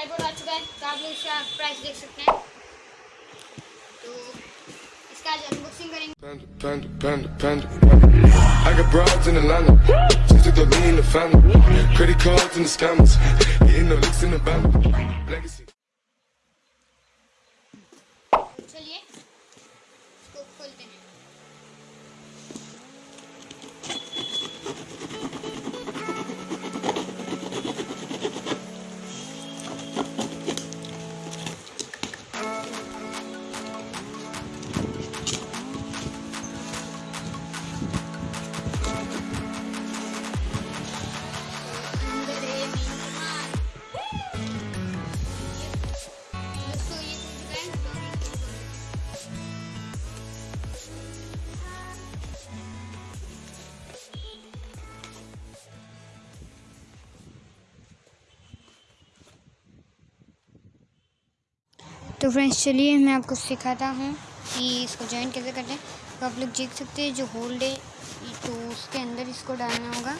Tripod आ चुका है तो आप लोग इसका प्राइस देख सकते हैं तो इसका आज अनबॉक्सिंग करेंगे. I got broads in Atlanta. Just took the lean in the family. Credit cards and the scammers. Getting no licks in the band. Legacy. तो चलिए इसको खोलते हैं तो फ्रेंड्स चलिए मैं आपको सिखाता हूँ कि इसको जॉइन कैसे करते हैं। तो आप लोग देख सकते हैं जो होल्ड है तो उसके अंदर इसको डालना होगा।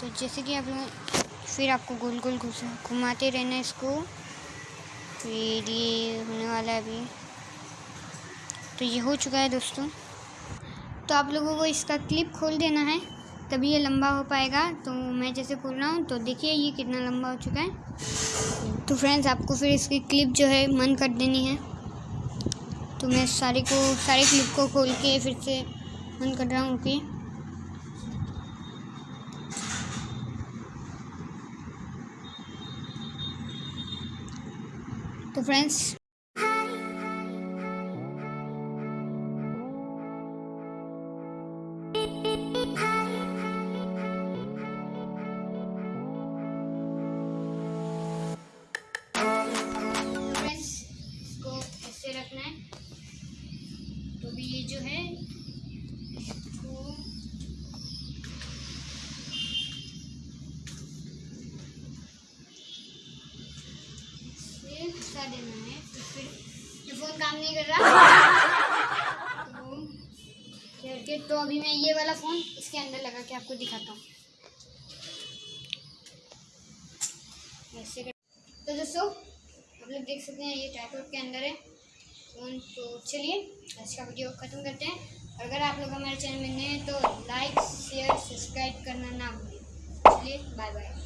तो जैसे कि आप लोग फिर आपको गोल गोल घुमाते रहना इसको। फिर ये होने वाला है अभी। तो ये हो चुका है दोस्तों। तो आप लोगों को इसका क्लिप खोल देना है। तभी ये लंबा हो पाएगा। तो मैं जैसे खोल रहा हूँ तो देखिए ये कितना लंबा हो चुका है। तो फ्रेंड्स आपको फिर इसकी क्लिप जो है मन कर देनी है। तो मैं सारे को, सारे क्लिप को खोल के फिर से मन कर रहा हूँ कि तो फ्रेंड्स फ्रेंड्स फंसा देना है तो फिर ये फ़ोन काम नहीं कर रहा। तो करके तो अभी मैं ये वाला फ़ोन इसके अंदर लगा के आपको दिखाता हूँ। तो दोस्तों आप लोग देख सकते हैं ये ट्राईपोड के अंदर है। फ़ोन तो चलिए आज का वीडियो ख़त्म करते हैं। और अगर आप लोग हमारे चैनल में नए हैं तो लाइक शेयर सब्सक्राइब करना ना भूलें। चलिए बाय बाय